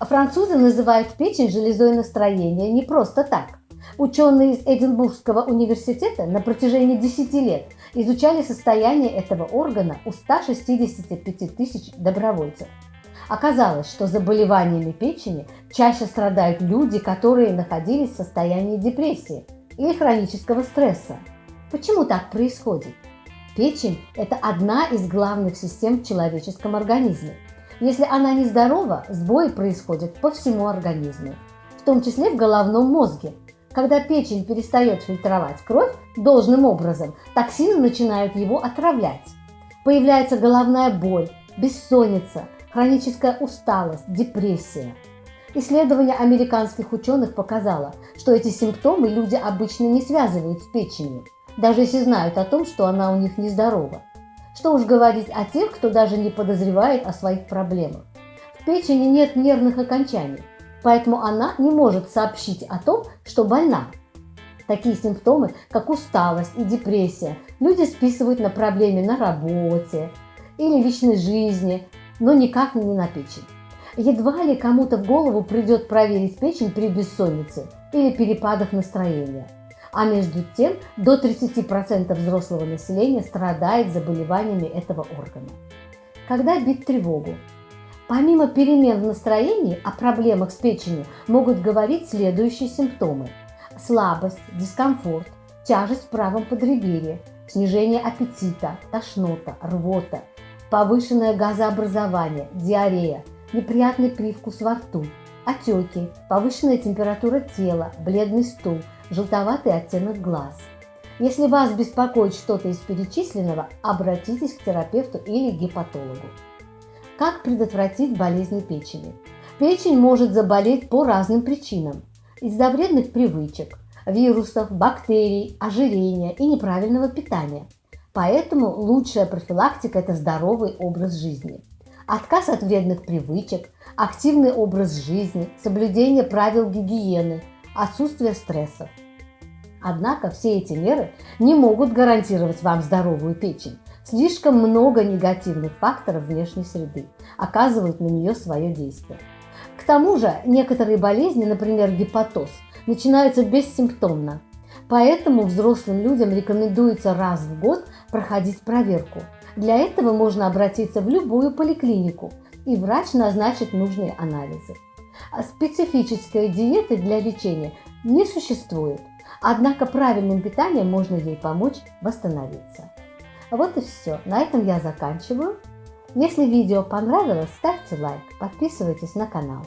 Французы называют печень железой настроения не просто так. Ученые из Эдинбургского университета на протяжении 10 лет изучали состояние этого органа у 165 тысяч добровольцев. Оказалось, что заболеваниями печени чаще страдают люди, которые находились в состоянии депрессии или хронического стресса. Почему так происходит? Печень – это одна из главных систем в человеческом организме. Если она нездорова, сбои происходят по всему организму, в том числе в головном мозге. Когда печень перестает фильтровать кровь должным образом, токсины начинают его отравлять. Появляется головная боль, бессонница, хроническая усталость, депрессия. Исследование американских ученых показало, что эти симптомы люди обычно не связывают с печенью, даже если знают о том, что она у них нездорова. Что уж говорить о тех, кто даже не подозревает о своих проблемах. В печени нет нервных окончаний, поэтому она не может сообщить о том, что больна. Такие симптомы, как усталость и депрессия, люди списывают на проблемы на работе или личной жизни, но никак не на печень. Едва ли кому-то в голову придет проверить печень при бессоннице или перепадах настроения. А между тем до 30% взрослого населения страдает заболеваниями этого органа. Когда бить тревогу? Помимо перемен в настроении, о проблемах с печенью могут говорить следующие симптомы. Слабость, дискомфорт, тяжесть в правом подреберье, снижение аппетита, тошнота, рвота, повышенное газообразование, диарея, неприятный привкус во рту, отеки, повышенная температура тела, бледный стул, желтоватый оттенок глаз. Если вас беспокоит что-то из перечисленного, обратитесь к терапевту или гепатологу. Как предотвратить болезни печени? Печень может заболеть по разным причинам. Из-за вредных привычек, вирусов, бактерий, ожирения и неправильного питания – Поэтому лучшая профилактика – это здоровый образ жизни. Отказ от вредных привычек, активный образ жизни, соблюдение правил гигиены, отсутствие стрессов. Однако все эти меры не могут гарантировать вам здоровую печень. Слишком много негативных факторов внешней среды оказывают на нее свое действие. К тому же некоторые болезни, например гепатоз, начинаются бессимптомно, Поэтому взрослым людям рекомендуется раз в год проходить проверку. Для этого можно обратиться в любую поликлинику, и врач назначит нужные анализы. А специфической диеты для лечения не существует, однако правильным питанием можно ей помочь восстановиться. Вот и все. На этом я заканчиваю. Если видео понравилось, ставьте лайк, подписывайтесь на канал.